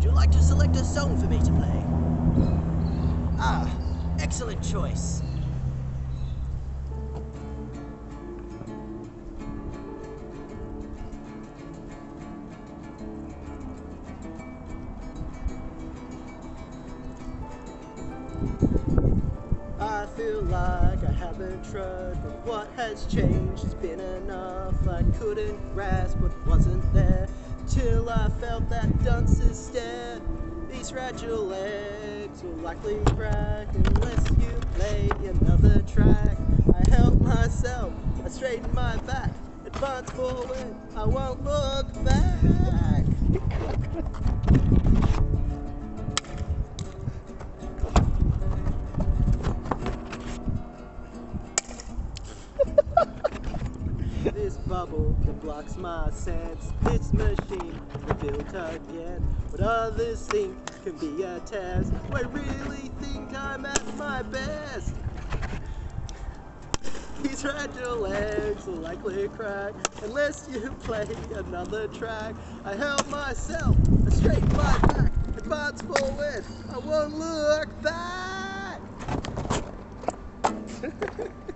Would you like to select a song for me to play? Ah, excellent choice. I feel like I haven't tried, but what has changed has been enough. I couldn't grasp what wasn't there till I felt that dunce's stare. These fragile legs will likely crack unless you play another track. I help myself, I straighten my back, advance forward, I won't look back. Bubble that blocks my sense, this machine built again. What others think can be a test. I really think I'm at my best. These fragile legs will likely crack unless you play another track. I help myself, I straighten my back, advance forward, I won't look back.